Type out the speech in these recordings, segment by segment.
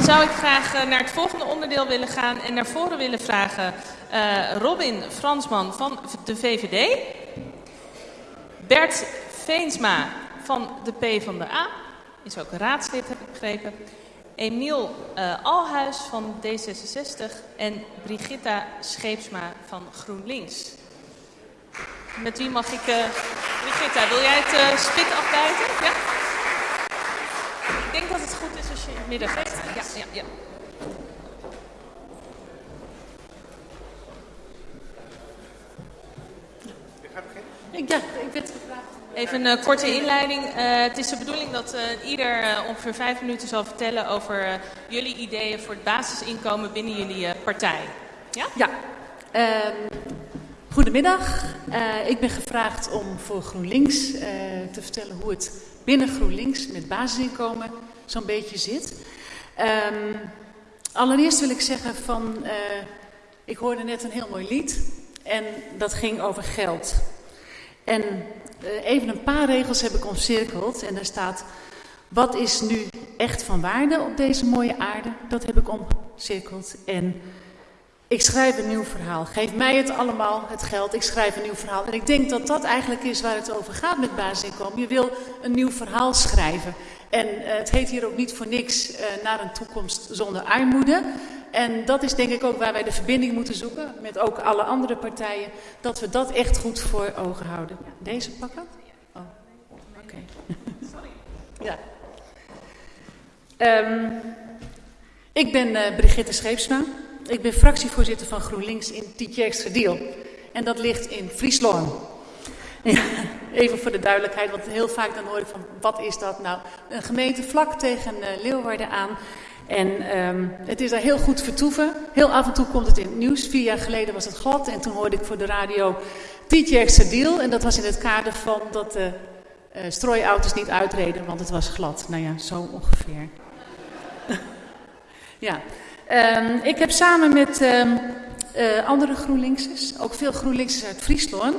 Dan zou ik graag naar het volgende onderdeel willen gaan en naar voren willen vragen uh, Robin Fransman van de VVD. Bert Veensma van de PvdA, is ook raadslid heb ik begrepen. Emiel uh, Alhuis van D66 en Brigitta Scheepsma van GroenLinks. Met wie mag ik... Uh, Brigitta, wil jij het spit afbijten? Ja? Ik denk dat het goed is als je in het midden gaat. Ja, ja, ja. Ik, ja, ik werd gevraagd. Even een uh, korte inleiding. Uh, het is de bedoeling dat uh, ieder ongeveer vijf minuten zal vertellen over jullie ideeën voor het basisinkomen binnen jullie partij. Ja? Ja. Ehm, goedemiddag. ik ben gevraagd om voor GroenLinks te vertellen hoe het binnen GroenLinks met basisinkomen zo'n beetje zit. Um, allereerst wil ik zeggen van, ik hoorde net een heel mooi lied en dat ging over geld. En uh, even een paar regels heb ik omcirkeld en daar staat... Wat is nu echt van waarde op deze mooie aarde? Dat heb ik omcirkeld. En ik schrijf een nieuw verhaal. Geef mij het allemaal, het geld. Ik schrijf een nieuw verhaal. En ik denk dat dat eigenlijk is waar het over gaat met basisinkomen. Je wil een nieuw verhaal schrijven. En uh, het heet hier ook niet voor niks uh, naar een toekomst zonder armoede. En dat is denk ik ook waar wij de verbinding moeten zoeken met ook alle andere partijen. Dat we dat echt goed voor ogen houden. Deze pakken? Oh, oké. Sorry. ja. Um, ik ben uh, Brigitte Scheepsma. Ik ben fractievoorzitter van GroenLinks in Tietjerksterdiel. En dat ligt in Friesland. Even voor de duidelijkheid, want heel vaak dan hoor ik van, wat is dat nou? Een gemeente vlak tegen uh, Leeuwarden aan. En um, het is daar heel goed vertoeven. Heel af en toe komt het in het nieuws. Vier jaar geleden was het glad en toen hoorde ik voor de radio Tietjerkse deal. En dat was in het kader van dat de uh, strooiauto's niet uitreden, want het was glad. Nou ja, zo ongeveer. ja. Um, ik heb samen met um, uh, andere GroenLinksers, ook veel GroenLinksers uit Friesland,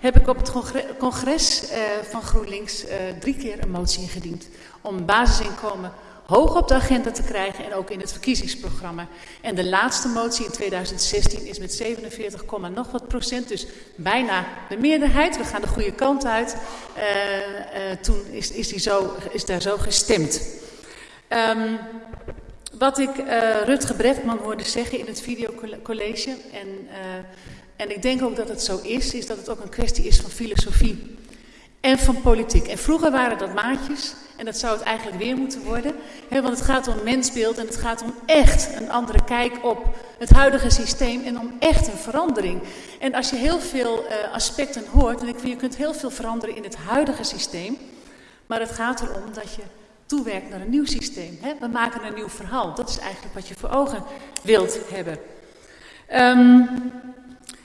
heb ik op het congres uh, van GroenLinks drie keer een motie ingediend om basisinkomen hoog op de agenda te krijgen en ook in het verkiezingsprogramma. En de laatste motie in 2016 is met 47, nog wat procent, dus bijna de meerderheid. We gaan de goede kant uit. Toen is, is, die zo, is daar zo gestemd. Um, wat ik uh, Rutge Bretman hoorde zeggen in het videocollege, en, en ik denk ook dat het zo is, is dat het ook een kwestie is van filosofie en van politiek. En vroeger waren dat maatjes en dat zou het eigenlijk weer moeten worden. Hè, want het gaat om mensbeeld en het gaat om echt een andere kijk op het huidige systeem en om echt een verandering. En als je heel veel uh, aspecten hoort, en ik je kunt heel veel veranderen in het huidige systeem. Maar het gaat erom dat je toewerkt naar een nieuw systeem. Hè? We maken een nieuw verhaal. Dat is eigenlijk wat je voor ogen wilt hebben. Um,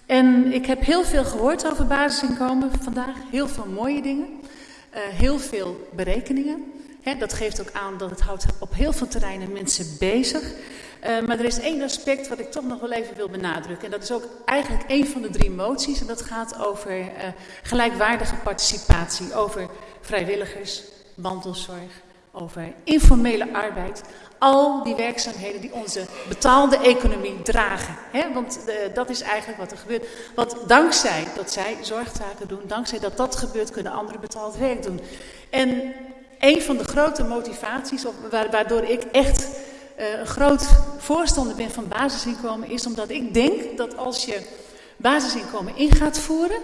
en ik heb heel veel gehoord over basisinkomen vandaag. Heel veel mooie dingen. Uh, heel veel berekeningen. He, dat geeft ook aan dat het houdt op heel veel terreinen mensen bezig. Uh, maar er is één aspect wat ik toch nog wel even wil benadrukken. En dat is ook eigenlijk één van de drie moties. En dat gaat over uh, gelijkwaardige participatie. Over vrijwilligers, mantelzorg, over informele arbeid. Al die werkzaamheden die onze betaalde economie dragen. Hè? Want uh, dat is eigenlijk wat er gebeurt. Want dankzij dat zij zorgtaken doen, dankzij dat dat gebeurt, kunnen anderen betaald werk doen. En een van de grote motivaties, waardoor ik echt uh, een groot voorstander ben van basisinkomen, is omdat ik denk dat als je basisinkomen in gaat voeren,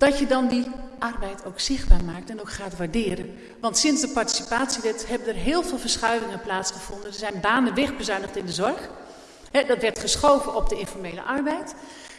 dat je dan die arbeid ook zichtbaar maakt en ook gaat waarderen. Want sinds de participatiewet hebben er heel veel verschuivingen plaatsgevonden. Er zijn banen wegbezuinigd in de zorg. Dat werd geschoven op de informele arbeid.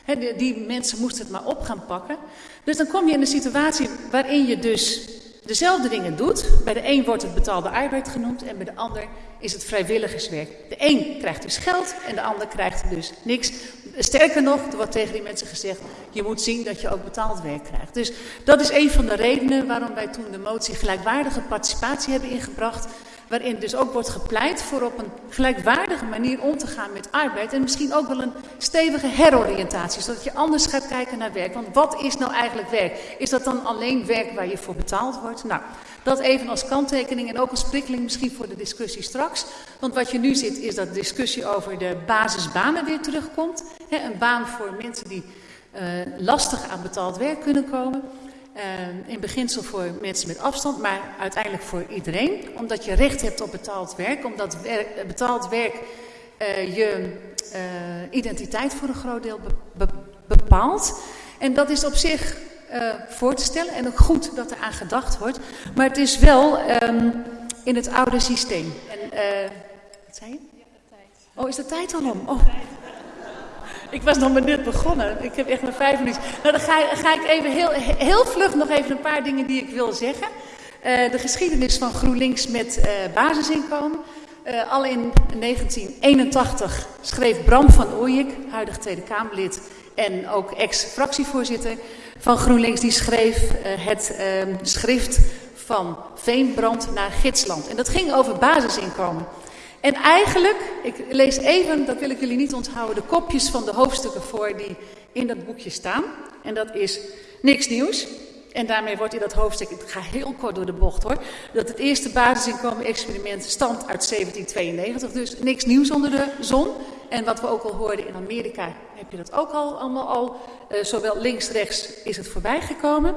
Die, die mensen moesten het maar op gaan pakken. Dus dan kom je in een situatie waarin je dus dezelfde dingen doet. Bij de een wordt het betaalde arbeid genoemd en bij de ander is het vrijwilligerswerk. De een krijgt dus geld en de ander krijgt dus niks. Sterker nog, er wordt tegen die mensen gezegd, je moet zien dat je ook betaald werk krijgt. Dus dat is een van de redenen waarom wij toen de motie gelijkwaardige participatie hebben ingebracht. Waarin dus ook wordt gepleit voor op een gelijkwaardige manier om te gaan met arbeid. En misschien ook wel een stevige heroriëntatie, zodat je anders gaat kijken naar werk. Want wat is nou eigenlijk werk? Is dat dan alleen werk waar je voor betaald wordt? Nou, Dat even als kanttekening en ook als prikkeling misschien voor de discussie straks. Want wat je nu ziet is dat de discussie over de basisbanen weer terugkomt. een baan voor mensen die uh, lastig aan betaald werk kunnen komen. Uh, in beginsel voor mensen met afstand, maar uiteindelijk voor iedereen. Omdat je recht hebt op betaald werk. Omdat werk, betaald werk uh, je identiteit voor een groot deel be be bepaalt. En dat is op zich uh, voor te stellen. En ook goed dat er aan gedacht wordt. Maar het is wel um, in het oude systeem. En, wat zei je? Oh, is de tijd al om? Oh. Ik was nog maar net begonnen. Ik heb echt maar vijf minuten. Nou, dan ga, ga ik even heel, heel vlug nog even een paar dingen die ik wil zeggen. Uh, de geschiedenis van GroenLinks met uh, basisinkomen. Uh, al in 1981 schreef Bram van Ooyek, huidig Tweede Kamerlid en ook ex-fractievoorzitter, van GroenLinks, die schreef het uh, schrift van Veenbrand naar Gidsland. En dat ging over basisinkomen. En eigenlijk, ik lees even, dat wil ik jullie niet onthouden, de kopjes van de hoofdstukken voor die in dat boekje staan. En dat is niks nieuws. En daarmee wordt in dat hoofdstuk, ik ga heel kort door de bocht hoor, dat het eerste basisinkomen-experiment stamt uit 1792. Dus niks nieuws onder de zon. En wat we ook al hoorden in Amerika, heb je dat ook al allemaal al. Uh, zowel links-rechts is het voorbij gekomen.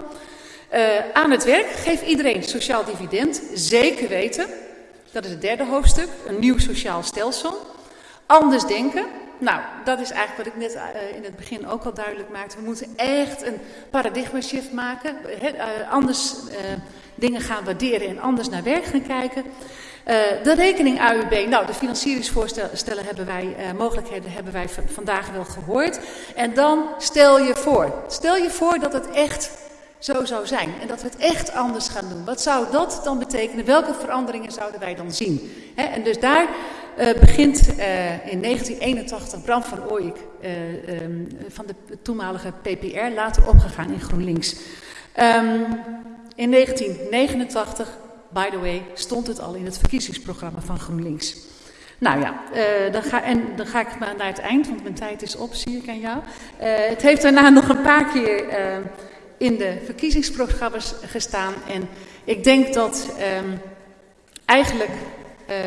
Uh, aan het werk, geef iedereen sociaal dividend, zeker weten. Dat is het derde hoofdstuk, een nieuw sociaal stelsel. Anders denken, nou, dat is eigenlijk wat ik net uh, in het begin ook al duidelijk maakte. We moeten echt een paradigma shift maken. He, uh, anders uh, dingen gaan waarderen en anders naar werk gaan kijken. de rekening AUB, nou, de financieringsvoorstellen hebben wij, mogelijkheden hebben wij vandaag wel gehoord. En dan stel je voor, stel je voor dat het echt zo zou zijn en dat we het echt anders gaan doen. Wat zou dat dan betekenen? Welke veranderingen zouden wij dan zien? En dus daar uh, begint uh, in 1981 Bram van Ooyek uh, um, van de toenmalige PPR, later opgegaan in GroenLinks. Um, in 1989, by the way, stond het al in het verkiezingsprogramma van GroenLinks. Nou ja, dan, ga, en dan ga ik maar naar het eind, want mijn tijd is op, zie ik aan jou. Het heeft daarna nog een paar keer uh, in de verkiezingsprogramma's gestaan. En ik denk dat um, eigenlijk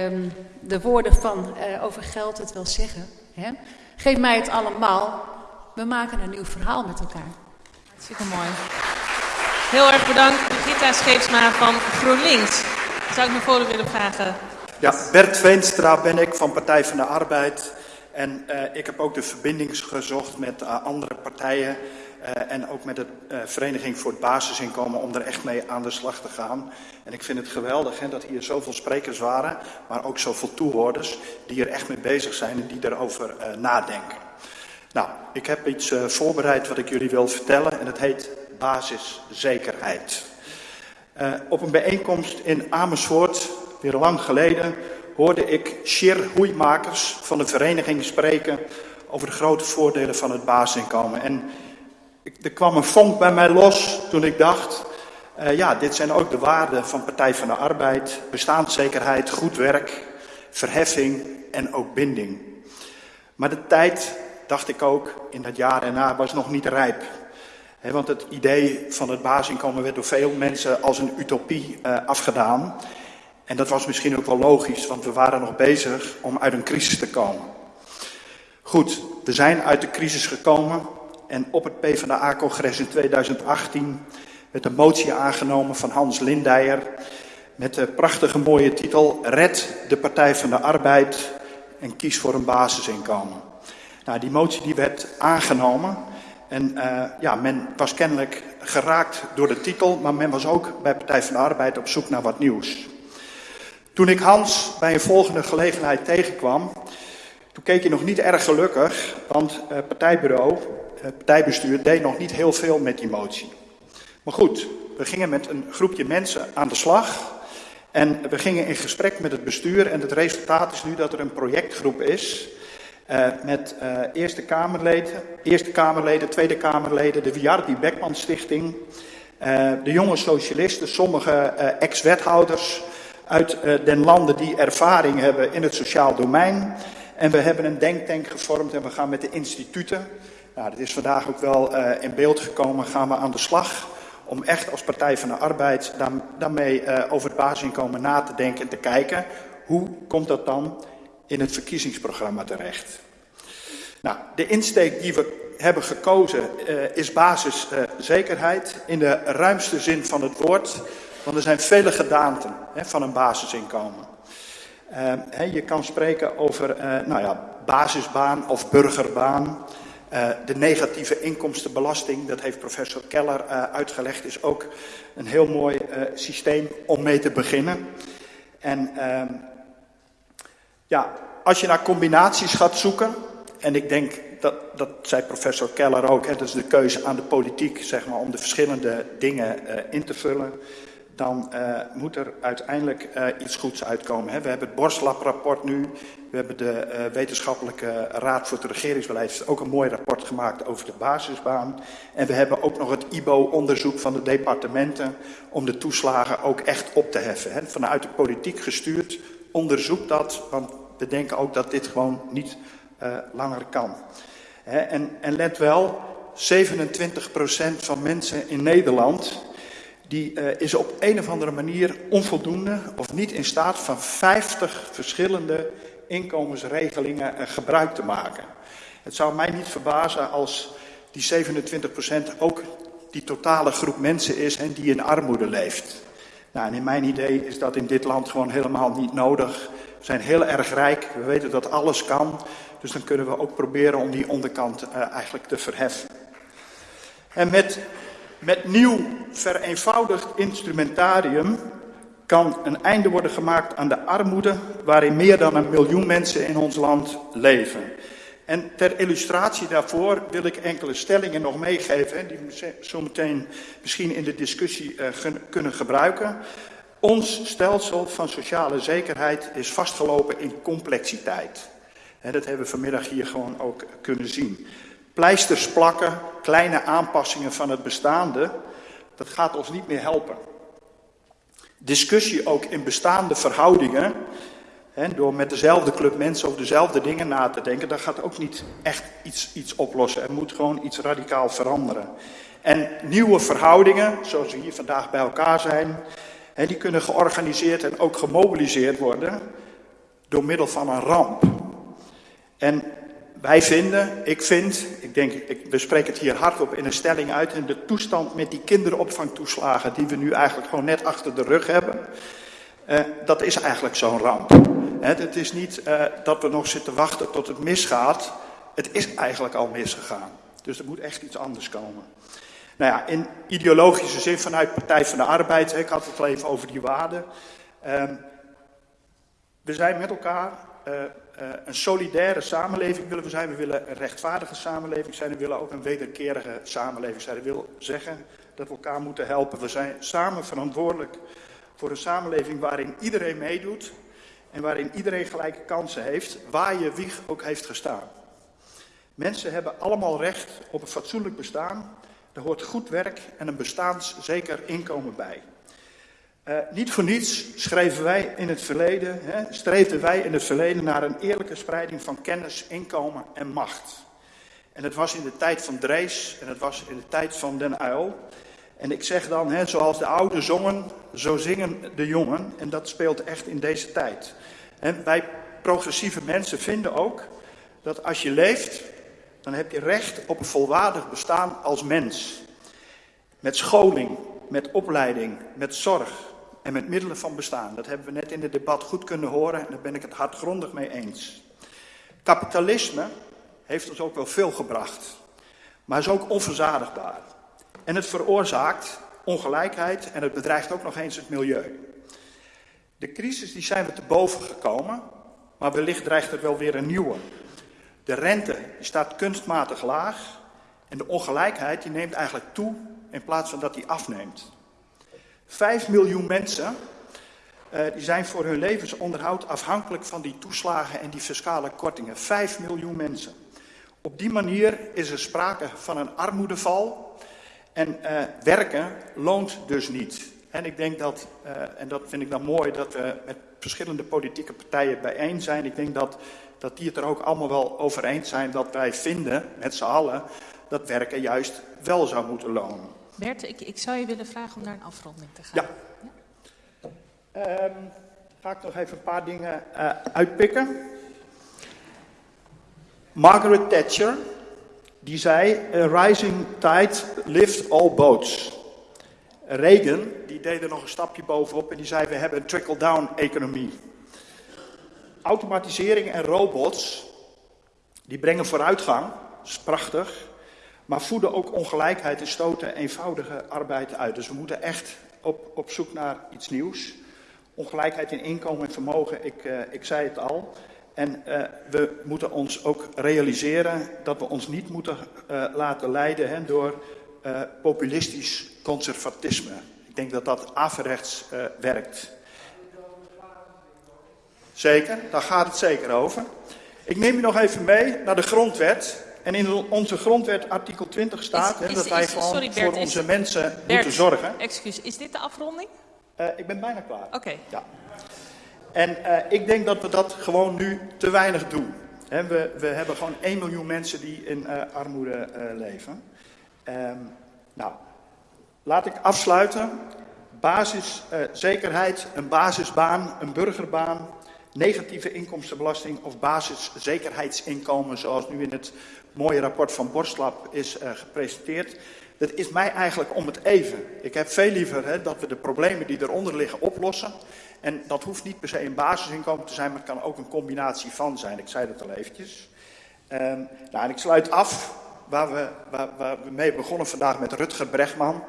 um, de woorden van uh, over geld het wel zeggen. Hè? Geef mij het allemaal. We maken een nieuw verhaal met elkaar. Hartstikke mooi. Heel erg bedankt, Gita Scheepsma van GroenLinks. Zou ik naar voren willen vragen? Ja, Bert Veenstra ben ik van Partij van de Arbeid. En uh, ik heb ook de verbinding gezocht met uh, andere partijen. Uh, en ook met de uh, Vereniging voor het Basisinkomen om er echt mee aan de slag te gaan. En ik vind het geweldig hè, dat hier zoveel sprekers waren, maar ook zoveel toehoorders die er echt mee bezig zijn en die erover uh, nadenken. Nou, ik heb iets voorbereid wat ik jullie wil vertellen en het heet basiszekerheid. op een bijeenkomst in Amersfoort, weer lang geleden, hoorde ik Shir Hoeimakers van de vereniging spreken over de grote voordelen van het basisinkomen. En er kwam een vonk bij mij los toen ik dacht, uh, ja, dit zijn ook de waarden van Partij van de Arbeid, bestaanszekerheid, goed werk, verheffing en ook binding. Maar de tijd, dacht ik ook, in dat jaar erna was nog niet rijp. He, want het idee van het basisinkomen werd door veel mensen als een utopie uh, afgedaan. En dat was misschien ook wel logisch, want we waren nog bezig om uit een crisis te komen. Goed, we zijn uit de crisis gekomen en op het PvdA-congres in 2018 werd een motie aangenomen van Hans Lindijer met de prachtige mooie titel Red de Partij van de Arbeid en kies voor een basisinkomen. Nou, die motie die werd aangenomen en uh, ja, men was kennelijk geraakt door de titel, maar men was ook bij Partij van de Arbeid op zoek naar wat nieuws. Toen ik Hans bij een volgende gelegenheid tegenkwam, toen keek je nog niet erg gelukkig, want uh, partijbureau het partijbestuur deed nog niet heel veel met die motie. Maar goed, we gingen met een groepje mensen aan de slag. En we gingen in gesprek met het bestuur. En het resultaat is nu dat er een projectgroep is. Uh, met uh, Eerste Kamerleden, Eerste Kamerleden, Tweede Kamerleden, de Wiardi Beckman Stichting. Uh, de jonge socialisten, sommige ex-wethouders uit den landen die ervaring hebben in het sociaal domein. En we hebben een denktank gevormd en we gaan met de instituten nou, dat is vandaag ook wel uh, in beeld gekomen. Gaan we aan de slag om echt als Partij van de Arbeid daarmee uh, over het basisinkomen na te denken en te kijken hoe komt dat dan in het verkiezingsprogramma terecht. Nou, de insteek die we hebben gekozen uh, is basiszekerheid in de ruimste zin van het woord. Want er zijn vele gedaanten hè, van een basisinkomen. Hè, je kan spreken over nou ja, basisbaan of burgerbaan. De negatieve inkomstenbelasting, dat heeft professor Keller uitgelegd, is ook een heel mooi systeem om mee te beginnen. En ehm, ja, als je naar combinaties gaat zoeken, en ik denk dat, dat zei professor Keller ook, hè, dat is de keuze aan de politiek zeg maar, om de verschillende dingen in te vullen. Dan uh, moet er uiteindelijk uh, iets goeds uitkomen. Hè. We hebben het Borslab-rapport nu. We hebben de Wetenschappelijke Raad voor het Regeringsbeleid ook een mooi rapport gemaakt over de basisbaan. En we hebben ook nog het IBO-onderzoek van de departementen om de toeslagen ook echt op te heffen. Hè. Vanuit de politiek gestuurd, onderzoek dat, want we denken ook dat dit gewoon niet langer kan. He, en, en, let wel, 27% van mensen in Nederland die uh, is op een of andere manier onvoldoende of niet in staat van 50 verschillende inkomensregelingen uh, gebruik te maken. Het zou mij niet verbazen als die 27% ook die totale groep mensen is en die in armoede leeft. Nou, en in mijn idee is dat in dit land gewoon helemaal niet nodig. We zijn heel erg rijk, we weten dat alles kan. Dus dan kunnen we ook proberen om die onderkant uh, eigenlijk te verheffen. En met, met nieuw vereenvoudigd instrumentarium kan een einde worden gemaakt aan de armoede waarin meer dan een miljoen mensen in ons land leven. En ter illustratie daarvoor wil ik enkele stellingen nog meegeven, die we zo meteen misschien in de discussie uh, kunnen gebruiken. Ons stelsel van sociale zekerheid is vastgelopen in complexiteit. En dat hebben we vanmiddag hier gewoon ook kunnen zien. Pleisters plakken, kleine aanpassingen van het bestaande, dat gaat ons niet meer helpen. Discussie ook in bestaande verhoudingen, hè, door met dezelfde club mensen over dezelfde dingen na te denken, dat gaat ook niet echt iets, iets oplossen. Er moet gewoon iets radicaal veranderen. En nieuwe verhoudingen, zoals we hier vandaag bij elkaar zijn, hè, die kunnen georganiseerd en ook gemobiliseerd worden door middel van een ramp. En wij vinden, ik vind, ik denk, ik, we spreken het hier hardop in een stelling uit, en de toestand met die kinderopvangtoeslagen die we nu eigenlijk gewoon net achter de rug hebben, uh, dat is eigenlijk zo'n ramp. He, het is niet uh, dat we nog zitten wachten tot het misgaat, het is eigenlijk al misgegaan. Dus er moet echt iets anders komen. Nou ja, in ideologische zin vanuit Partij van de Arbeid, ik had het al even over die waarden. Uh, we zijn met elkaar uh, een solidaire samenleving willen we zijn. We willen een rechtvaardige samenleving zijn. We willen ook een wederkerige samenleving zijn. Dat wil zeggen dat we elkaar moeten helpen. We zijn samen verantwoordelijk voor een samenleving waarin iedereen meedoet. En waarin iedereen gelijke kansen heeft, waar je wieg ook heeft gestaan. Mensen hebben allemaal recht op een fatsoenlijk bestaan. Er hoort goed werk en een bestaanszeker inkomen bij. Uh, niet voor niets schreven wij in het verleden, hè, streefden wij in het verleden naar een eerlijke spreiding van kennis, inkomen en macht. En het was in de tijd van Drees en het was in de tijd van Den Uil. En ik zeg dan, hè, zoals de ouden zongen, zo zingen de jongen. En dat speelt echt in deze tijd. En wij progressieve mensen vinden ook dat als je leeft, dan heb je recht op een volwaardig bestaan als mens. Met scholing, met opleiding, met zorg, en met middelen van bestaan. Dat hebben we net in het debat goed kunnen horen en daar ben ik het hardgrondig mee eens. Kapitalisme heeft ons ook wel veel gebracht, maar is ook onverzadigbaar. En het veroorzaakt ongelijkheid en het bedreigt ook nog eens het milieu. De crisis die zijn we te boven gekomen, maar wellicht dreigt er wel weer een nieuwe. De rente staat kunstmatig laag en de ongelijkheid die neemt eigenlijk toe in plaats van dat die afneemt. Vijf miljoen mensen uh, die zijn voor hun levensonderhoud afhankelijk van die toeslagen en die fiscale kortingen. Vijf miljoen mensen. Op die manier is er sprake van een armoedeval. En uh, werken loont dus niet. En ik denk dat, uh, en dat vind ik dan mooi, dat we met verschillende politieke partijen bijeen zijn. Ik denk dat, dat die het er ook allemaal wel over eens zijn dat wij vinden, met z'n allen, dat werken juist wel zou moeten lonen. Bert, ik, ik zou je willen vragen om naar een afronding te gaan. Ja. Um, ga ik nog even een paar dingen uh, uitpikken. Margaret Thatcher, die zei: A rising tide lifts all boats. Reagan, die deed er nog een stapje bovenop en die zei: We hebben een trickle-down economie. Automatisering en robots, die brengen vooruitgang, dat is prachtig, maar voeden ook ongelijkheid en stoten eenvoudige arbeid uit. Dus we moeten echt op, op zoek naar iets nieuws. Ongelijkheid in inkomen en vermogen, ik, uh, ik zei het al. En uh, we moeten ons ook realiseren dat we ons niet moeten uh, laten leiden hè, door populistisch conservatisme. Ik denk dat dat averechts werkt. Zeker, daar gaat het zeker over. Ik neem u nog even mee naar de grondwet. En in onze grondwet artikel 20 staat is, is, dat wij is, gewoon sorry, Bert, voor onze mensen Bert, moeten zorgen. Excuus, is dit de afronding? Uh, ik ben bijna klaar. Oké. Okay. Ja. En uh, ik denk dat we dat gewoon nu te weinig doen. He, we, we, hebben gewoon 1 miljoen mensen die in uh, armoede leven. Um, nou, laat ik afsluiten. Basiszekerheid, een basisbaan, een burgerbaan, negatieve inkomstenbelasting of basiszekerheidsinkomen, zoals nu in het mooie rapport van Borstlab is uh, gepresenteerd. Dat is mij eigenlijk om het even. Ik heb veel liever hè, dat we de problemen die eronder liggen oplossen. En dat hoeft niet per se een basisinkomen te zijn, maar het kan ook een combinatie van zijn. Ik zei dat al eventjes. Um, nou, en ik sluit af waar we, waar, waar we mee begonnen vandaag met Rutger Bregman.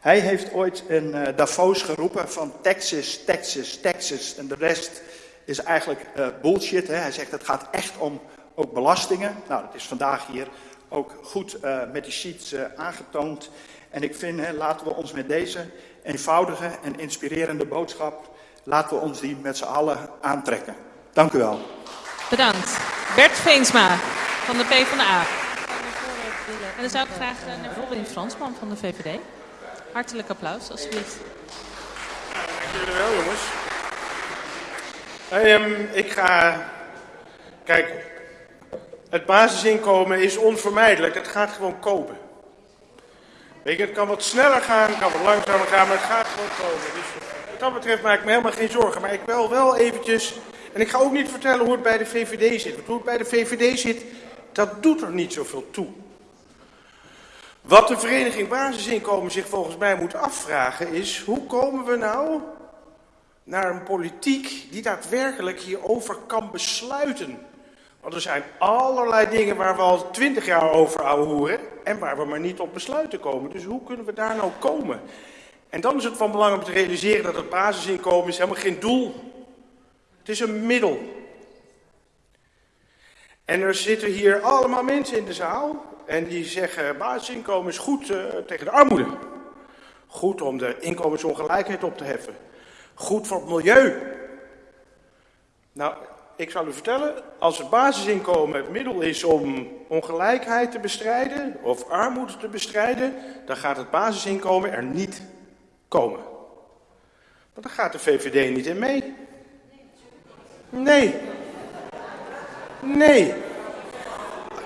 Hij heeft ooit in uh, Davos geroepen van Texas, Texas, Texas en de rest is eigenlijk uh, bullshit. Hè? Hij zegt het gaat echt om ook belastingen. Nou, dat is vandaag hier ook goed uh, met die sheets uh, aangetoond. En ik vind, hè, laten we ons met deze eenvoudige en inspirerende boodschap, laten we ons die met z'n allen aantrekken. Dank u wel. Bedankt. Bert Veensma van de PvdA. En dan zou ik graag naar Robin Fransman van de VVD. Hartelijk applaus, alsjeblieft. Dank jullie wel, jongens. Um, ik ga. Kijk, het basisinkomen is onvermijdelijk. Het gaat gewoon komen. Weet je, het kan wat sneller gaan, het kan wat langzamer gaan, maar het gaat gewoon komen. Dus wat dat betreft maak ik me helemaal geen zorgen. Maar ik wil wel eventjes. En ik ga ook niet vertellen hoe het bij de VVD zit. Want hoe het bij de VVD zit, dat doet er niet zoveel toe. Wat de vereniging Basisinkomen zich volgens mij moet afvragen is: hoe komen we nou naar een politiek die daadwerkelijk hierover kan besluiten. Want er zijn allerlei dingen waar we al twintig jaar over horen en waar we maar niet op besluiten komen. Dus hoe kunnen we daar nou komen? En dan is het van belang om te realiseren dat het basisinkomen is helemaal geen doel. Het is een middel. En er zitten hier allemaal mensen in de zaal en die zeggen basisinkomen is goed uh, tegen de armoede. Goed om de inkomensongelijkheid op te heffen. Goed voor het milieu. Nou, ik zal u vertellen, als het basisinkomen het middel is om ongelijkheid te bestrijden of armoede te bestrijden, dan gaat het basisinkomen er niet komen. Want dan gaat de VVD niet in mee. Nee. Nee.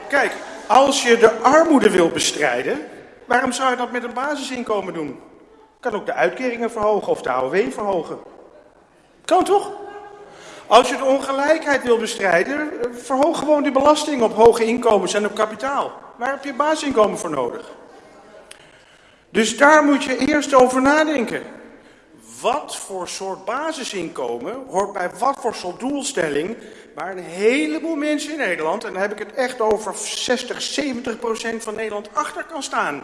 Kijk, als je de armoede wil bestrijden, waarom zou je dat met een basisinkomen doen? Kan ook de uitkeringen verhogen of de AOW verhogen. Kan toch? Als je de ongelijkheid wil bestrijden, verhoog gewoon die belasting op hoge inkomens en op kapitaal. Waar heb je basisinkomen voor nodig? Dus daar moet je eerst over nadenken. Wat voor soort basisinkomen hoort bij wat voor soort doelstelling waar een heleboel mensen in Nederland, en dan heb ik het echt over 60, 70 procent van Nederland achter kan staan.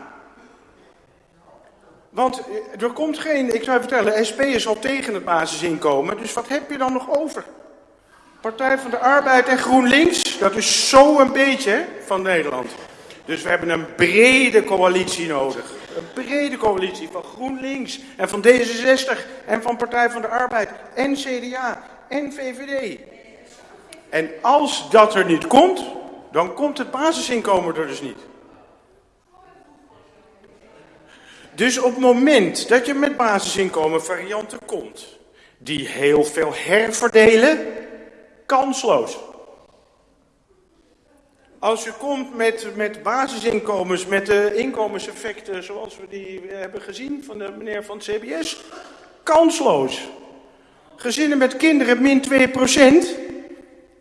Want eh, er komt geen, ik zou je vertellen, SP is al tegen het basisinkomen, dus wat heb je dan nog over? Partij van de Arbeid en GroenLinks, dat is zo een beetje van Nederland. Dus we hebben een brede coalitie nodig. Een brede coalitie van GroenLinks en van D66 en van Partij van de Arbeid en CDA en VVD. En als dat er niet komt, dan komt het basisinkomen er dus niet. Dus op het moment dat je met basisinkomen varianten komt, die heel veel herverdelen, kansloos. Als u komt met, met basisinkomens, met de inkomenseffecten zoals we die hebben gezien van de meneer van het CBS, kansloos. Gezinnen met kinderen min 2%,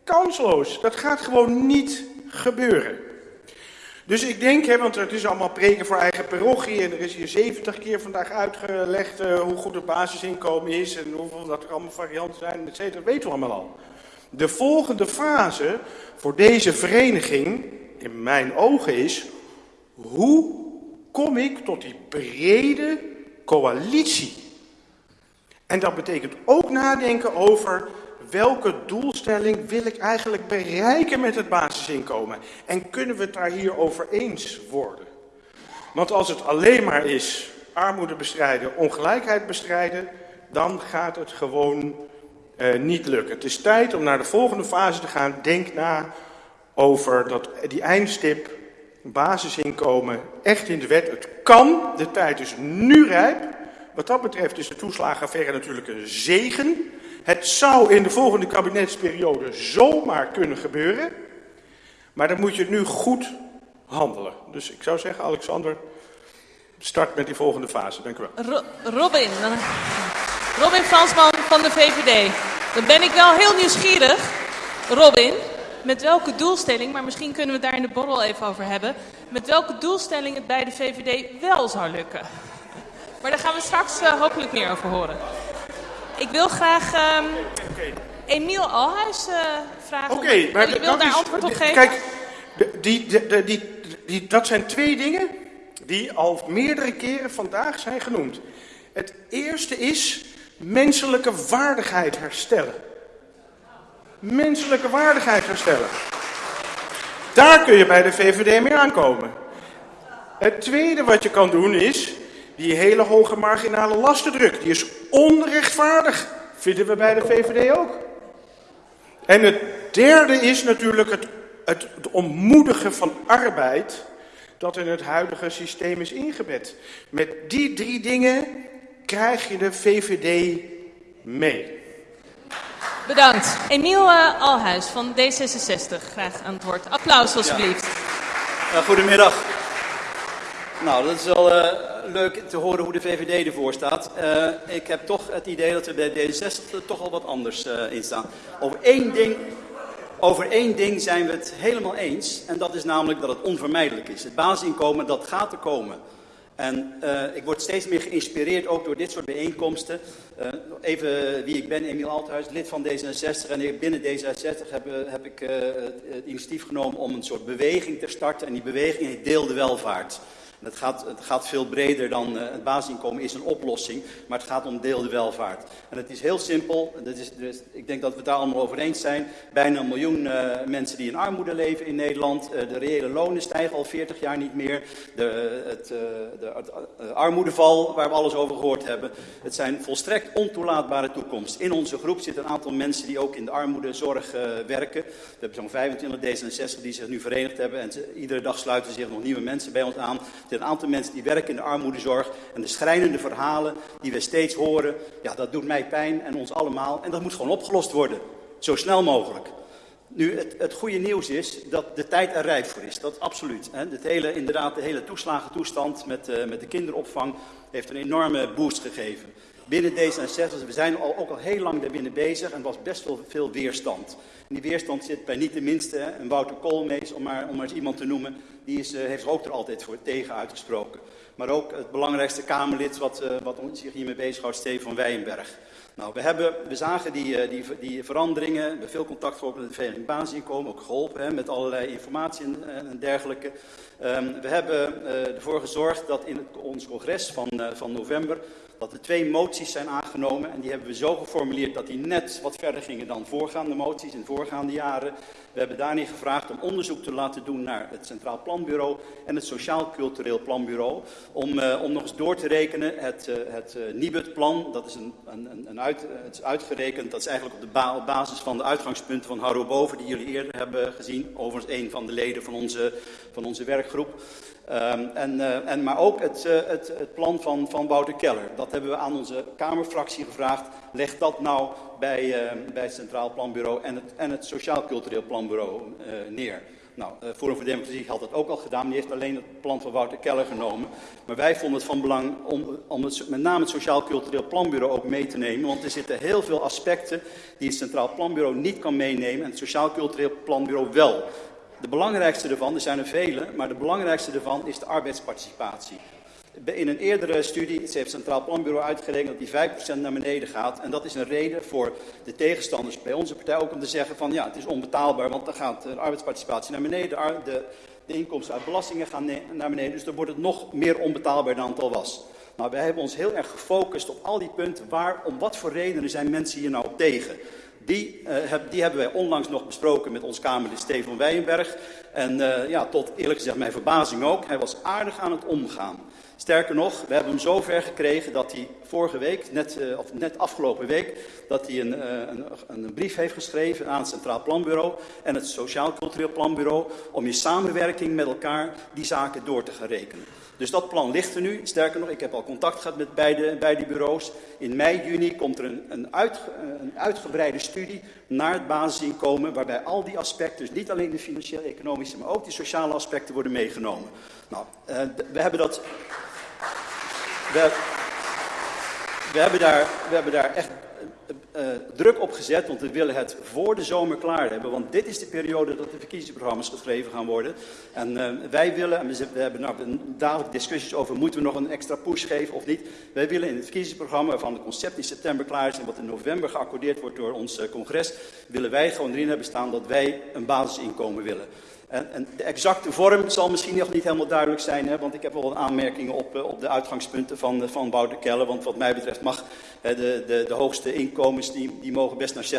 kansloos. Dat gaat gewoon niet gebeuren. Dus ik denk, hè, want het is allemaal preken voor eigen parochie en er is hier 70 keer vandaag uitgelegd uh, hoe goed het basisinkomen is en hoeveel dat er allemaal varianten zijn, et cetera, weten we allemaal al. De volgende fase voor deze vereniging, in mijn ogen, is hoe kom ik tot die brede coalitie? En dat betekent ook nadenken over welke doelstelling wil ik eigenlijk bereiken met het basisinkomen? En kunnen we het daar hier over eens worden? Want als het alleen maar is armoede bestrijden, ongelijkheid bestrijden, dan gaat het gewoon uh, niet lukken. Het is tijd om naar de volgende fase te gaan. Denk na over dat, die eindstip, basisinkomen, echt in de wet. Het kan, de tijd is nu rijp. Wat dat betreft is de toeslagenaffaire natuurlijk een zegen. Het zou in de volgende kabinetsperiode zomaar kunnen gebeuren. Maar dan moet je nu goed handelen. Dus ik zou zeggen, Alexander, start met die volgende fase. Dank u wel. Robin, Robin Fransman van de VVD. Dan ben ik wel heel nieuwsgierig. Robin, met welke doelstelling, maar misschien kunnen we daar in de borrel even over hebben. Met welke doelstelling het bij de VVD wel zou lukken. Maar daar gaan we straks uh, hopelijk meer over horen. Ik wil graag um, Emiel Alhuis uh, vragen. Oké, okay, maar je wil daar antwoord op geven. Kijk, die, die, die, die, dat zijn twee dingen die al meerdere keren vandaag zijn genoemd. Het eerste is menselijke waardigheid herstellen. Menselijke waardigheid herstellen. Daar kun je bij de VVD mee aankomen. Het tweede wat je kan doen is die hele hoge marginale lastendruk. Die is onrechtvaardig. Vinden we bij de VVD ook. En het derde is natuurlijk het, het, het ontmoedigen van arbeid dat in het huidige systeem is ingebed. Met die drie dingen krijg je de VVD mee. Bedankt. Emiel uh, Alhuis van D66, graag aan het woord. Applaus alsjeblieft. Ja. Uh, goedemiddag. Nou, dat is wel uh, leuk te horen hoe de VVD ervoor staat. ik heb toch het idee dat er bij D66 toch al wat anders in staan. Over één ding over één ding zijn we het helemaal eens. En dat is namelijk dat het onvermijdelijk is. Het basisinkomen, dat gaat er komen. En ik word steeds meer geïnspireerd ook door dit soort bijeenkomsten. Even wie ik ben, Emiel Althuis, lid van D66. En binnen D66 heb, heb ik het initiatief genomen om een soort beweging te starten. En die beweging heet Deel de Welvaart. Het gaat, het gaat veel breder dan uh, het basisinkomen is een oplossing, maar het gaat om deelde welvaart. En het is heel simpel, dat is, dus, ik denk dat we het daar allemaal over eens zijn. Bijna een miljoen uh, mensen die in armoede leven in Nederland. Uh, de reële lonen stijgen al 40 jaar niet meer. De, het, de, armoedeval, waar we alles over gehoord hebben. Het zijn volstrekt ontoelaatbare toekomst. In onze groep zitten een aantal mensen die ook in de armoedezorg werken. We hebben zo'n 25 D66 die zich nu verenigd hebben. En iedere dag sluiten zich nog nieuwe mensen bij ons aan een aantal mensen die werken in de armoedezorg. En de schrijnende verhalen die we steeds horen, ja, dat doet mij pijn en ons allemaal. En dat moet gewoon opgelost worden. Zo snel mogelijk. Nu, het, het goede nieuws is dat de tijd er rijp voor is. Dat absoluut. Hè. Het hele, inderdaad, de hele toeslagentoestand met, uh, met de kinderopvang heeft een enorme boost gegeven. Binnen D66, we zijn al, ook al heel lang daarbinnen bezig en was best wel veel weerstand. En die weerstand zit bij niet de minste, hè, een Wouter Koolmees, om maar, om eens iemand te noemen, die is, uh, heeft zich ook er altijd voor tegen uitgesproken. Maar ook het belangrijkste Kamerlid wat, uh, wat zich hiermee bezighoudt, Stefan Wijnberg. Nou, we, hebben, we zagen die, uh, die, die veranderingen, we hebben veel contact gehad met de Vereniging Basisinkomen, ook geholpen hè, met allerlei informatie en, dergelijke. Um, we hebben ervoor gezorgd dat in het, ons congres van, van november dat er twee moties zijn aangenomen. En die hebben we zo geformuleerd dat die net wat verder gingen dan voorgaande moties in voorgaande jaren. We hebben daarin gevraagd om onderzoek te laten doen naar het Centraal Planbureau en het Sociaal Cultureel Planbureau. Om, uh, om nog eens door te rekenen het, uh, het uh, Nibud-plan. Dat is, een, een, een uit, het is uitgerekend, dat is eigenlijk op, de basis van de uitgangspunten van Harro Boven, die jullie eerder hebben gezien. Overigens een van de leden van onze, van onze werkgroep. Um, en, uh, en, maar ook het, uh, het, het, plan van, van Wouter Keller. Dat hebben we aan onze Kamerfractie gevraagd. Leg dat nou bij, uh, bij het Centraal Planbureau en het, en het Sociaal Cultureel Planbureau neer. Nou, Forum voor Democratie had dat ook al gedaan. Die heeft alleen het plan van Wouter Keller genomen. Maar wij vonden het van belang om, om het, met name het Sociaal Cultureel Planbureau ook mee te nemen. Want er zitten heel veel aspecten die het Centraal Planbureau niet kan meenemen. En het Sociaal Cultureel Planbureau wel. De belangrijkste ervan, er zijn er vele, maar de belangrijkste ervan is de arbeidsparticipatie. In een eerdere studie heeft het Centraal Planbureau uitgerekend dat die 5% naar beneden gaat. En dat is een reden voor de tegenstanders bij onze partij ook om te zeggen van ja, het is onbetaalbaar, want dan gaat de arbeidsparticipatie naar beneden, de, de inkomsten uit belastingen gaan naar beneden. Dus dan wordt het nog meer onbetaalbaar dan het al was. Nou, wij hebben ons heel erg gefocust op al die punten. Waar, om wat voor redenen zijn mensen hier nou tegen? Die, uh, heb, die hebben wij onlangs nog besproken met ons Kamerlid Steven Weijenberg. En uh, ja, tot eerlijk gezegd mijn verbazing ook. Hij was aardig aan het omgaan. Sterker nog, we hebben hem zo ver gekregen dat hij vorige week, net, uh, of net afgelopen week, dat hij een, een, een, brief heeft geschreven aan het Centraal Planbureau en het Sociaal Cultureel Planbureau om je samenwerking met elkaar die zaken door te gaan rekenen. Dus dat plan ligt er nu. Sterker nog, ik heb al contact gehad met beide, beide bureaus. In mei, juni komt er een, een, uit, een uitgebreide studie naar het basisinkomen, waarbij al die aspecten, dus niet alleen de financiële, economische, maar ook die sociale aspecten worden meegenomen. Nou, uh, we hebben dat we, hebben daar, we hebben daar echt uh, druk op gezet, want we willen het voor de zomer klaar hebben. Want dit is de periode dat de verkiezingsprogramma's geschreven gaan worden. En uh, wij willen, en we, hebben nou dadelijk discussies over, moeten we nog een extra push geven of niet. Wij willen in het verkiezingsprogramma, waarvan het concept in september klaar is en wat in november geaccordeerd wordt door ons uh, congres, willen wij gewoon erin hebben staan dat wij een basisinkomen willen. En, en, de exacte vorm zal misschien nog niet helemaal duidelijk zijn, hè, want ik heb wel wat aanmerkingen op, op de uitgangspunten van, van Wouter Kelle. Want wat mij betreft mag hè, de, de, de hoogste inkomens, die, die mogen best naar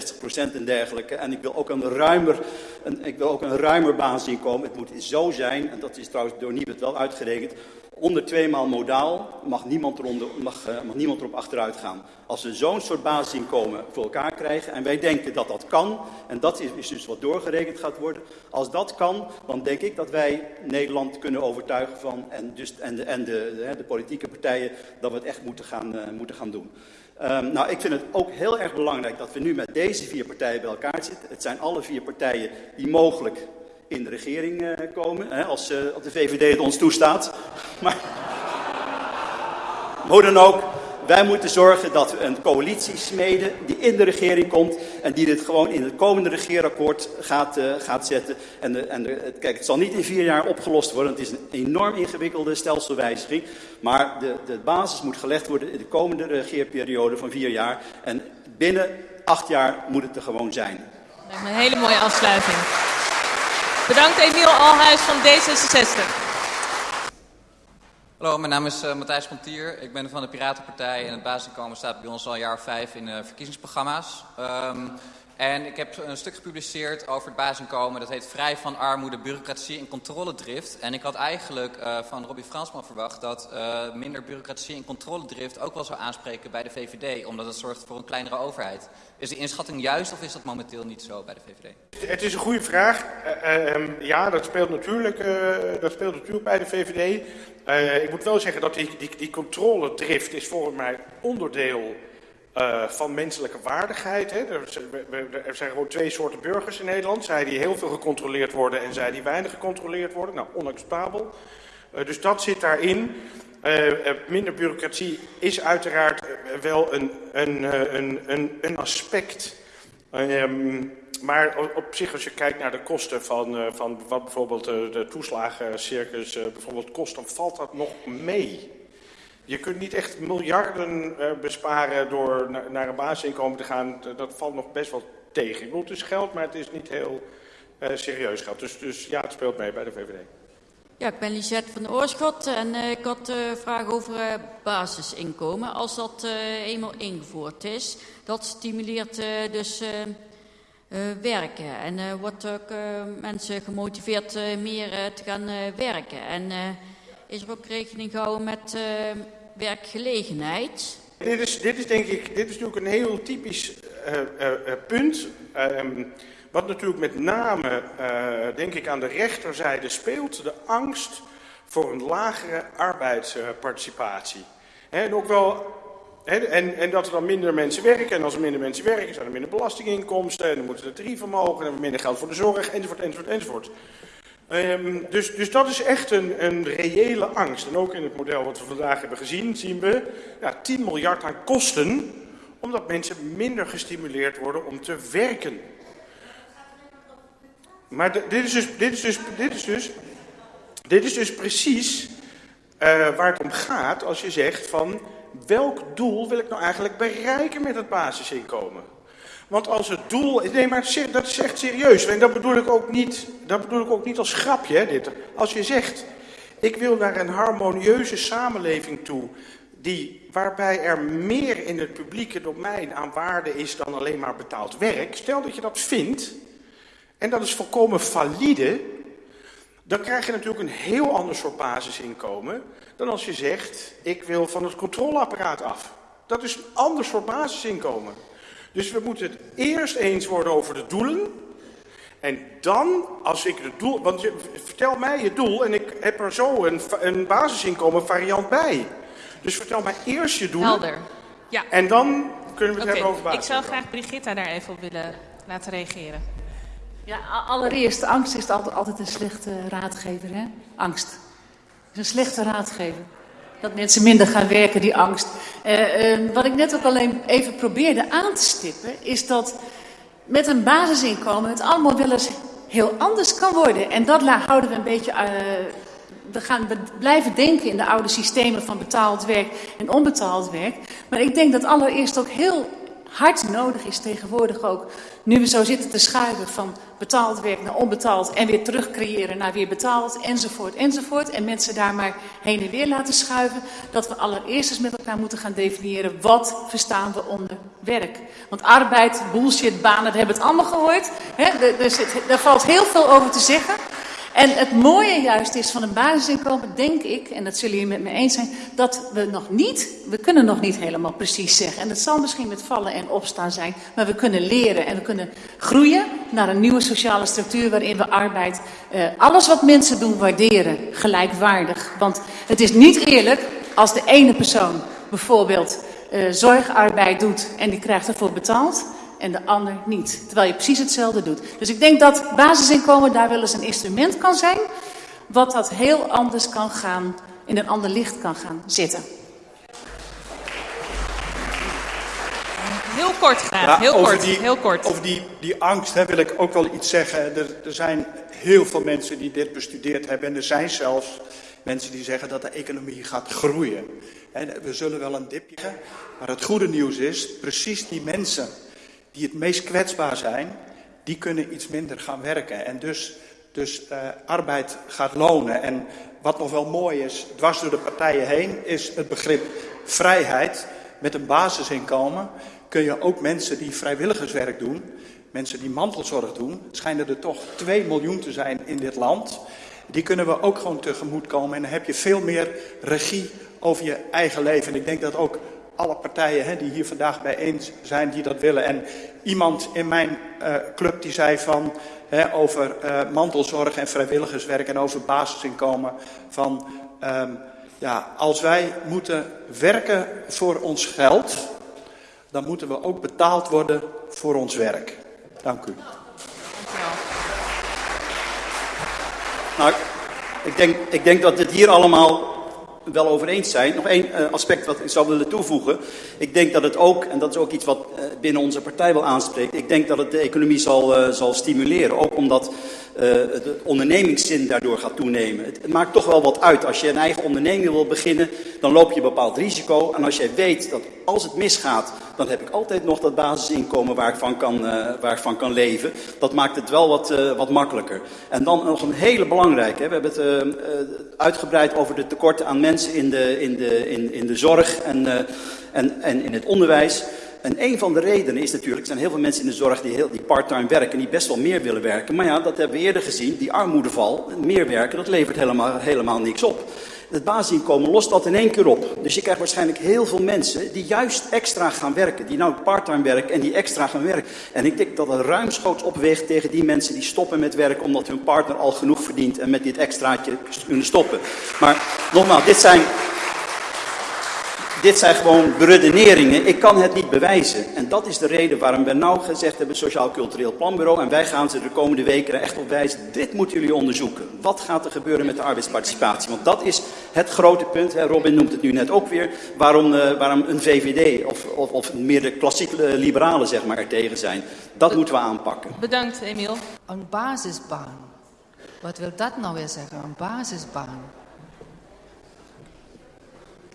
60% en dergelijke. En ik wil ook een ruimer, een, ik wil ook een ruimer basisinkomen. Het moet zo zijn, en dat is trouwens door Nibet wel uitgerekend, onder twee maal modaal mag niemand, mag, uh, mag niemand erop achteruit gaan. Als we zo'n soort basisinkomen voor elkaar krijgen en wij denken dat dat kan, en dat is, dus wat doorgerekend gaat worden, als dat kan, dan denk ik dat wij Nederland kunnen overtuigen van, en, dus, en, de, de, politieke partijen, dat we het echt moeten gaan, uh, moeten gaan doen. Um, nou, ik vind het ook heel erg belangrijk dat we nu met deze vier partijen bij elkaar zitten. Het zijn alle vier partijen die mogelijk in de regering uh, komen, hè, als, als de VVD het ons toestaat. Maar hoe dan ook, wij moeten zorgen dat we een coalitie smeden die in de regering komt en die dit gewoon in het komende regeerakkoord gaat, uh, gaat zetten. En, en kijk, het zal niet in vier jaar opgelost worden, het is een enorm ingewikkelde stelselwijziging. Maar de, de basis moet gelegd worden in de komende regeerperiode van vier jaar. En binnen acht jaar moet het er gewoon zijn. Een hele mooie afsluiting. Bedankt Emiel Alhuis van D66. Hallo, mijn naam is uh, Matthijs Pontier. Ik ben van de Piratenpartij en het basisinkomen staat bij ons al een jaar vijf in uh, verkiezingsprogramma's. Um, en ik heb een stuk gepubliceerd over het basisinkomen. Dat heet Vrij van armoede, bureaucratie en controledrift. En ik had eigenlijk uh, van Robbie Fransman verwacht dat uh, minder bureaucratie en controledrift ook wel zou aanspreken bij de VVD. Omdat het zorgt voor een kleinere overheid. Is die inschatting juist of is dat momenteel niet zo bij de VVD? Het is een goede vraag. Uh, um, ja, dat speelt, natuurlijk, dat speelt natuurlijk bij de VVD. ik moet wel zeggen dat die, die, die controledrift is volgens mij onderdeel uh, van menselijke waardigheid. Hè. Er, er, zijn gewoon twee soorten burgers in Nederland. Zij die heel veel gecontroleerd worden en zij die weinig gecontroleerd worden. Nou, onacceptabel. Uh, dus dat zit daarin. Uh, minder bureaucratie is uiteraard wel een, een, een, een, een aspect. Um, maar op zich, als je kijkt naar de kosten van, van wat bijvoorbeeld de toeslagencircus bijvoorbeeld kost, dan valt dat nog mee. Je kunt niet echt miljarden uh, besparen door na, naar een basisinkomen te gaan. Dat valt nog best wel tegen. Ik het is geld, maar het is niet heel uh, serieus geld. Dus, dus ja, het speelt mee bij de VVD. Ja, ik ben Lisette van Oorschot en uh, ik had een vraag over basisinkomen. Als dat eenmaal ingevoerd is, dat stimuleert dus werken. En wordt ook mensen gemotiveerd meer te gaan werken. En is er ook rekening gehouden met werkgelegenheid? Dit is, dit is denk ik, dit is natuurlijk een heel typisch uh, uh, punt. Um, wat natuurlijk met name, denk ik, aan de rechterzijde speelt. De angst voor een lagere arbeidsparticipatie. En ook wel en, en, dat er dan minder mensen werken. En als er minder mensen werken, zijn er minder belastinginkomsten. En dan moeten er tarieven omhoog. En dan hebben we minder geld voor de zorg, enzovoort, enzovoort, enzovoort. Ehm, dus, dus dat is echt een, een reële angst. En ook in het model wat we vandaag hebben gezien, zien we ja, 10 miljard aan kosten, omdat mensen minder gestimuleerd worden om te werken. Maar dit, is dus, dit, is dus, dit, is dus, dit is dus precies uh, waar het om gaat als je zegt van welk doel wil ik nou eigenlijk bereiken met het basisinkomen? Want als het doel. Nee, maar dat is echt serieus. En dat bedoel ik ook niet, dat bedoel ik ook niet als grapje. Hè, dit. Als je zegt. Ik wil naar een harmonieuze samenleving toe. Die, waarbij er meer in het publieke domein aan waarde is dan alleen maar betaald werk. Stel dat je dat vindt. En dat is volkomen valide. Dan krijg je natuurlijk een heel ander soort basisinkomen. Dan als je zegt. Ik wil van het controleapparaat af. Dat is een ander soort basisinkomen. Dus we moeten het eerst eens worden over de doelen. En dan, als ik het doel. Want je, vertel mij je doel en ik heb er zo een, een basisinkomen variant bij. Dus vertel mij eerst je doel. Helder. Ja. En dan kunnen we het hebben over basisinkomen. Ik zou graag Brigitta daar even op willen laten reageren. Ja, allereerst, angst is altijd, altijd een slechte raadgever. Hè? Angst. is een slechte raadgever dat mensen minder gaan werken, die angst. Uh, uh, wat ik net ook alleen even probeerde aan te stippen, is dat met een basisinkomen het allemaal wel eens heel anders kan worden. En dat houden we een beetje. Uh, we gaan blijven denken in de oude systemen van betaald werk en onbetaald werk. Maar ik denk dat allereerst ook heel hard nodig is tegenwoordig ook. Nu we zo zitten te schuiven van betaald werk naar onbetaald en weer terug creëren naar weer betaald enzovoort enzovoort. En mensen daar maar heen en weer laten schuiven. Dat we allereerst eens met elkaar moeten gaan definiëren wat verstaan we onder werk. Want arbeid, bullshit, banen, we hebben het allemaal gehoord. Hè? Er, er valt heel veel over te zeggen. En het mooie juist is van een basisinkomen, denk ik, en dat zullen jullie met me eens zijn, dat we nog niet, we kunnen nog niet helemaal precies zeggen. En het zal misschien met vallen en opstaan zijn, maar we kunnen leren en we kunnen groeien naar een nieuwe sociale structuur waarin we arbeid, eh, alles wat mensen doen, waarderen, gelijkwaardig. Want het is niet eerlijk als de ene persoon bijvoorbeeld eh, zorgarbeid doet en die krijgt ervoor betaald en de ander niet. Terwijl je precies hetzelfde doet. Dus ik denk dat basisinkomen daar wel eens een instrument kan zijn. Wat dat heel anders kan gaan, in een ander licht kan gaan zitten. Heel kort graag, heel, kort, die, heel kort. Over die, die angst hè, wil ik ook wel iets zeggen. Er, er zijn heel veel mensen die dit bestudeerd hebben. En er zijn zelfs mensen die zeggen dat de economie gaat groeien. we zullen wel een dipje, maar het goede nieuws is, precies die mensen die het meest kwetsbaar zijn, die kunnen iets minder gaan werken. En dus, dus uh, arbeid gaat lonen. En wat nog wel mooi is, dwars door de partijen heen, is het begrip vrijheid. Met een basisinkomen kun je ook mensen die vrijwilligerswerk doen, mensen die mantelzorg doen, schijnen er toch 2 miljoen te zijn in dit land, die kunnen we ook gewoon tegemoet komen. En dan heb je veel meer regie over je eigen leven. En ik denk dat ook alle partijen hè, die hier vandaag bijeen zijn die dat willen. En iemand in mijn uh, club die zei van hè, over uh, mantelzorg en vrijwilligerswerk en over basisinkomen van um, ja, als wij moeten werken voor ons geld, dan moeten we ook betaald worden voor ons werk. Dank u. Nou, ik denk, ik denk dat dit hier allemaal wel over eens zijn. Nog één uh, aspect wat ik zou willen toevoegen. Ik denk dat het ook, en dat is ook iets wat uh, binnen onze partij wel aanspreekt, ik denk dat het de economie zal, uh, zal stimuleren. Ook omdat de ondernemingszin daardoor gaat toenemen. Het, het, maakt toch wel wat uit. Als je een eigen onderneming wil beginnen, dan loop je een bepaald risico. En als jij weet dat als het misgaat, dan heb ik altijd nog dat basisinkomen waar ik van kan, waar ik van kan leven. Dat maakt het wel wat, wat makkelijker. En dan nog een hele belangrijke. We hebben het uitgebreid over de tekorten aan mensen in de, in de, in, in de zorg en, en, en in het onderwijs. En een van de redenen is natuurlijk, er zijn heel veel mensen in de zorg die, heel, die part-time werken, die best wel meer willen werken. Maar ja, dat hebben we eerder gezien, die armoedeval, meer werken, dat levert helemaal, helemaal niks op. Het basisinkomen lost dat in één keer op. Dus je krijgt waarschijnlijk heel veel mensen die juist extra gaan werken. Die nou parttime werken en die extra gaan werken. En ik denk dat het ruimschoots opweegt tegen die mensen die stoppen met werken omdat hun partner al genoeg verdient en met dit extraatje kunnen stoppen. Maar nogmaals, dit zijn, dit zijn gewoon beredeneringen. Ik kan het niet bewijzen. En dat is de reden waarom we nou gezegd hebben, Sociaal Cultureel Planbureau. En wij gaan ze de komende weken er echt op wijzen. Dit moeten jullie onderzoeken. Wat gaat er gebeuren met de arbeidsparticipatie? Want dat is het grote punt. Robin noemt het nu net ook weer. Waarom, uh, waarom een VVD of, of, of, meer de klassieke liberalen zeg maar, er tegen zijn. Dat moeten we aanpakken. Bedankt, Emiel. Een basisbaan. Wat wil dat nou weer zeggen? Een basisbaan.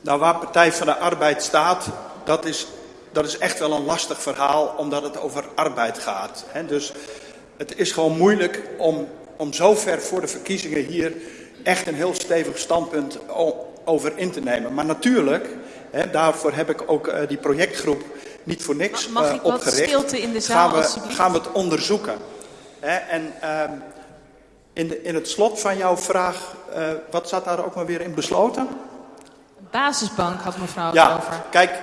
Nou, waar Partij van de Arbeid staat, dat is, dat is echt wel een lastig verhaal, omdat het over arbeid gaat. Hè? Dus het is gewoon moeilijk om, om zo ver voor de verkiezingen hier echt een heel stevig standpunt over in te nemen. Maar natuurlijk, hè, daarvoor heb ik ook uh, die projectgroep niet voor niks Mag uh, ik wat opgericht. stilte in de zaal, gaan we, gaan we het onderzoeken. Hè? En uh, in, de, in het slot van jouw vraag, uh, wat staat daar ook maar weer in besloten? Basisbank had mevrouw het Ja, over. kijk,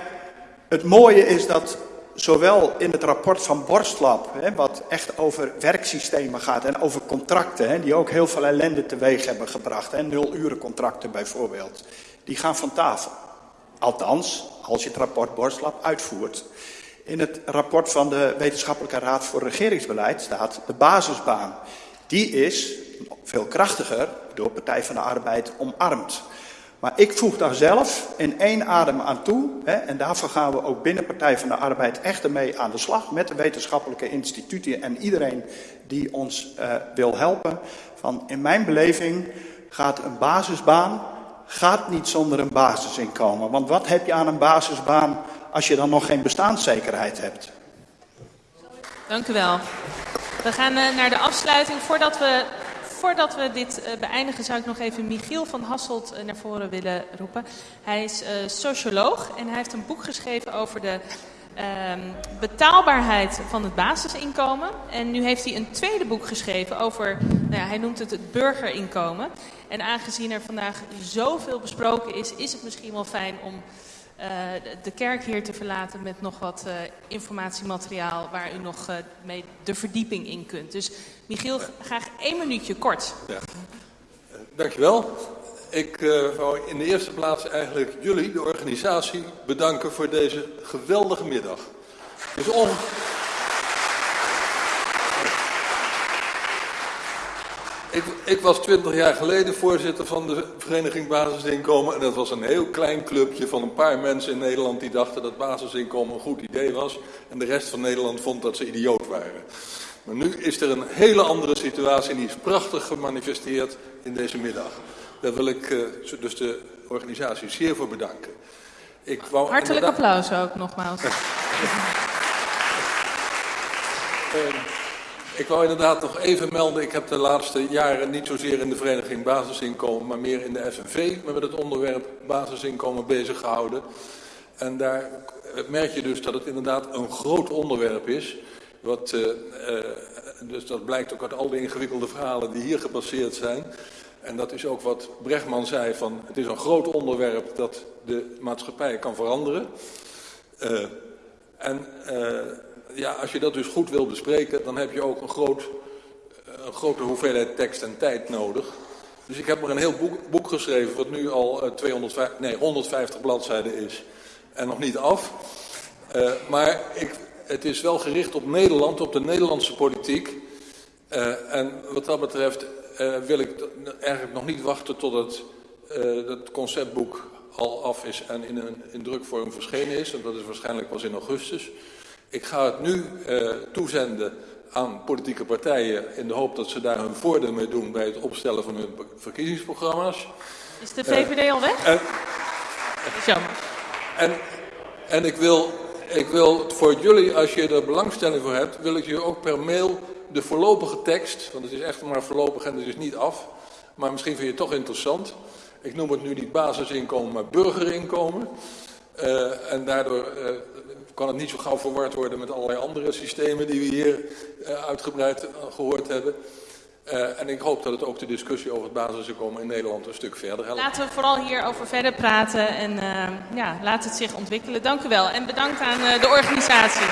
het mooie is dat zowel in het rapport van Borstlab, hè, wat echt over werksystemen gaat en over contracten, hè, die ook heel veel ellende teweeg hebben gebracht, hè, nulurencontracten bijvoorbeeld, die gaan van tafel. Althans, als je het rapport Borstlab uitvoert. In het rapport van de Wetenschappelijke Raad voor Regeringsbeleid staat de basisbaan. Die is veel krachtiger door Partij van de Arbeid omarmd. Maar ik voeg daar zelf in één adem aan toe. Hè, en daarvoor gaan we ook binnen Partij van de Arbeid echt ermee aan de slag. Met de wetenschappelijke instituten en iedereen die ons uh, wil helpen. Van in mijn beleving gaat een basisbaan gaat niet zonder een basisinkomen. Want wat heb je aan een basisbaan als je dan nog geen bestaanszekerheid hebt? Dank u wel. We gaan uh, naar de afsluiting. Voordat we voordat we dit uh, beëindigen, zou ik nog even Michiel van Hasselt uh, naar voren willen roepen. Hij is uh, socioloog en hij heeft een boek geschreven over de ehm, betaalbaarheid van het basisinkomen. En nu heeft hij een tweede boek geschreven over, nou ja, hij noemt het het burgerinkomen. En aangezien er vandaag zoveel besproken is, is het misschien wel fijn om de kerk hier te verlaten met nog wat uh, informatiemateriaal waar u nog uh, mee de verdieping in kunt. Dus Michiel, graag één minuutje kort. Ja. dankjewel. Ik wou in de eerste plaats eigenlijk jullie, de organisatie, bedanken voor deze geweldige middag. Is on... Ik, ik, was twintig jaar geleden voorzitter van de Vereniging Basisinkomen. En dat was een heel klein clubje van een paar mensen in Nederland die dachten dat basisinkomen een goed idee was. En de rest van Nederland vond dat ze idioot waren. Maar nu is er een hele andere situatie en die is prachtig gemanifesteerd in deze middag. Daar wil ik uh, dus de organisatie zeer voor bedanken. Ik wou Hartelijk applaus ook nogmaals. uh, Ik wou inderdaad nog even melden, ik heb de laatste jaren niet zozeer in de vereniging basisinkomen, maar meer in de FNV me met het onderwerp basisinkomen bezig gehouden. En daar merk je dus dat het inderdaad een groot onderwerp is. Wat, uh, dus dat blijkt ook uit al die ingewikkelde verhalen die hier gepasseerd zijn. En dat is ook wat Brechtman zei, van het is een groot onderwerp dat de maatschappij kan veranderen. Uh, en ja, als je dat dus goed wil bespreken, dan heb je ook een, groot, een grote hoeveelheid tekst en tijd nodig. Dus ik heb er een heel boek, boek geschreven, wat nu al uh, 250, nee, 150 bladzijden is. En nog niet af. Uh, maar ik, het is wel gericht op Nederland, op de Nederlandse politiek. En wat dat betreft wil ik eigenlijk nog niet wachten tot het, het conceptboek al af is en in, een, in drukvorm verschenen is. En dat is waarschijnlijk pas in augustus. Ik ga het nu uh, toezenden aan politieke partijen in de hoop dat ze daar hun voordeel mee doen bij het opstellen van hun verkiezingsprogramma's. Is de VVD al weg? En, dat is jammer. En, en ik, wil, ik wil voor jullie, als je er belangstelling voor hebt, wil ik je ook per mail de voorlopige tekst, want het is echt maar voorlopig en het is niet af, maar misschien vind je het toch interessant. Ik noem het nu niet basisinkomen, maar burgerinkomen. Uh, en daardoor uh, kan het niet zo gauw verward worden met allerlei andere systemen die we hier uh, uitgebreid gehoord hebben. Uh, en ik hoop dat het ook de discussie over het basisinkomen in Nederland een stuk verder helpt. Laten we vooral hierover verder praten en ja, laat het zich ontwikkelen. Dank u wel en bedankt aan de organisatie.